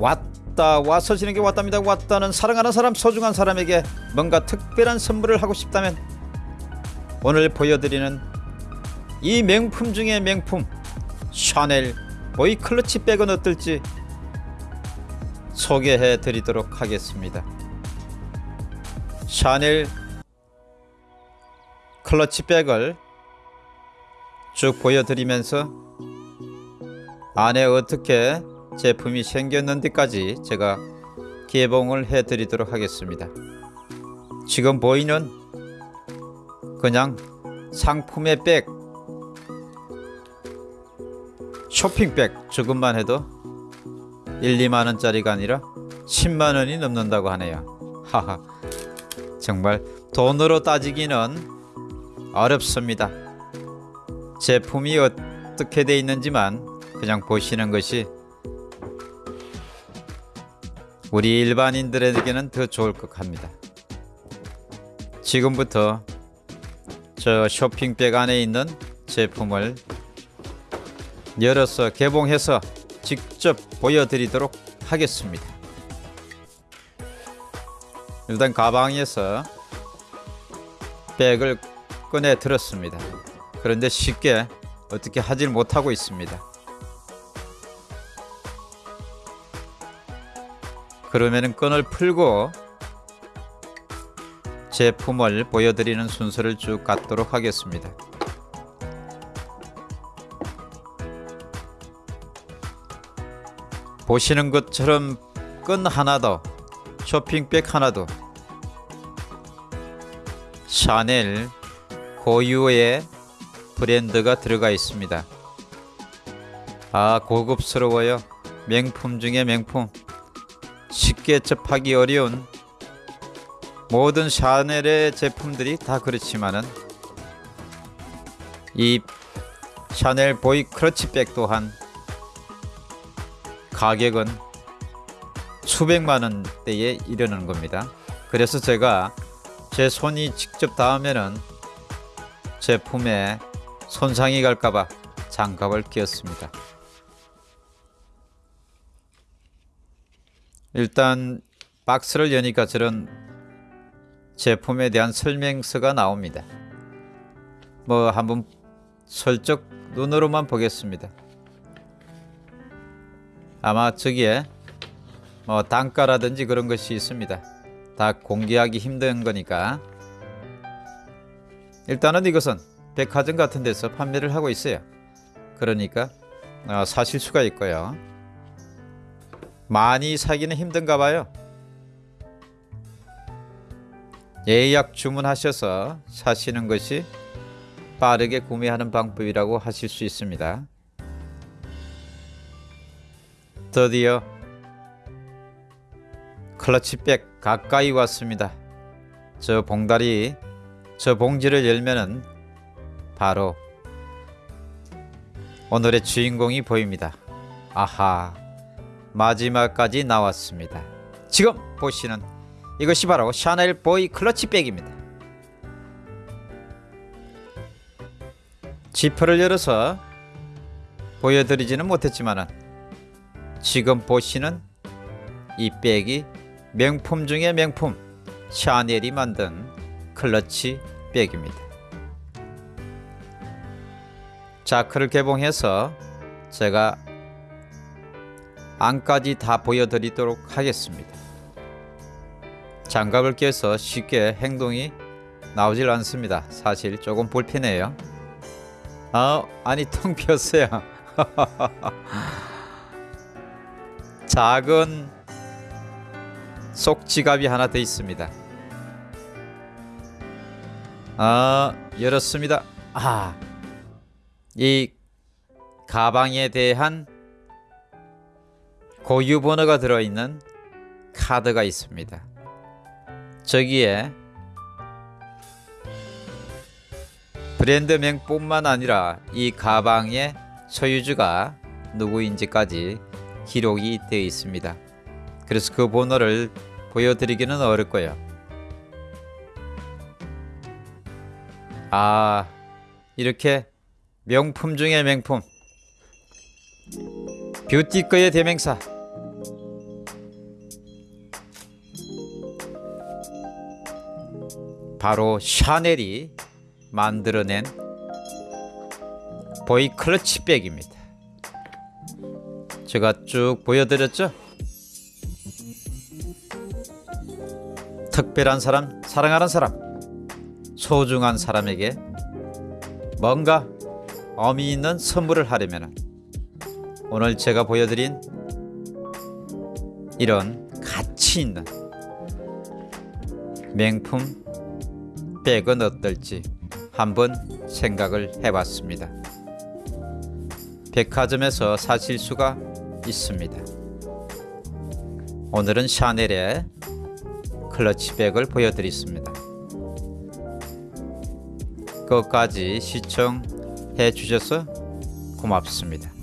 왔다 와서 지는 게 왔답니다. 왔다는 사랑하는 사람 소중한 사람에게 뭔가 특별한 선물을 하고 싶다면 오늘 보여드리는 이 명품 중의 명품 샤넬 보이 클러치 백은 어떨지 소개해 드리도록 하겠습니다. 샤넬 클러치 백을 쭉 보여드리면서 안에 어떻게 제품이 생겼는지까지 제가 개봉을 해 드리도록 하겠습니다. 지금 보이는 그냥 상품의 백 쇼핑백 조금만 해도 1, 2만원짜리가 아니라 10만원이 넘는다고 하네요. 하하 정말 돈으로 따지기는 어렵습니다. 제품이 어떻게 되어 있는지만 그냥 보시는 것이 우리 일반인들에게는 더 좋을 것 합니다. 지금부터 저 쇼핑백 안에 있는 제품을 열어서 개봉해서 직접 보여드리도록 하겠습니다. 일단 가방에서 백을 꺼내 들었습니다. 그런데 쉽게 어떻게 하질 못하고 있습니다 그러면은 끈을 풀고 제품을 보여드리는 순서를 쭉 갖도록 하겠습니다. 보시는 것처럼 끈 하나도 쇼핑백 하나도 샤넬 고유의 브랜드가 들어가 있습니다. 아 고급스러워요. 명품 중에 명품 쉽게 접하기 어려운 모든 샤넬의 제품들이 다 그렇지만은 이 샤넬 보이 크러치백 또한 가격은 수백만 원대에 이르는 겁니다. 그래서 제가 제 손이 직접 닿으면은 제품에 손상이 갈까봐 장갑을 끼웠습니다. 일단 박스를 여니까 저런 제품에 대한 설명서가 나옵니다. 뭐 한번 슬쩍 눈으로만 보겠습니다. 아마 저기에 뭐 단가라든지 그런 것이 있습니다. 다 공개하기 힘든 거니까 일단은 이것은 백화점 같은 데서 판매를 하고 있어요. 그러니까 어, 사실 수가 있고요. 많이 사기는 힘든가 봐요. 예약 주문하셔서 사시는 것이 빠르게 구매하는 방법이라고 하실 수 있습니다. 드디어 클러치백 가까이 왔습니다. 저 봉다리 저 봉지를 열면은 바로 오늘의 주인공이 보입니다. 아하 마지막까지 나왔습니다. 지금 보시는 이것이 바로 샤넬 보이 클러치백입니다. 지퍼를 열어서 보여드리지는 못했지만 지금 보시는 이 백이 명품 중의 명품 샤넬이 만든 클러치 백입니다. 자크를 개봉해서 제가 안까지 다 보여드리도록 하겠습니다. 장갑을 껴서 쉽게 행동이 나오질 않습니다. 사실 조금 불편해요. 아, 아니 텅 비었어요. 작은 속 지갑이 하나 더 있습니다. 아, 열었습니다. 아, 이 가방에 대한 고유 번호가 들어있는 카드가 있습니다. 저기에 브랜드명 뿐만 아니라 이 가방의 소유주가 누구인지까지 기록이 되어 있습니다. 그래서 그 번호를 보여드리기는 어렵고요. 아 이렇게 명품 중의 명품 뷰티거의 대명사 바로 샤넬이 만들어낸 보이 클러치 백입니다. 제가 쭉 보여드렸죠? 특별한 사람, 사랑하는 사람, 소중한 사람에게 뭔가 의미 있는 선물을 하려면 오늘 제가 보여드린 이런 가치 있는 명품 백은 어떨지 한번 생각을 해봤습니다. 백화점에서 사실 수가 있습니다. 오늘은 샤넬의 클러치백을 보여드렸습니다. 끝까지 시청해 주셔서 고맙습니다.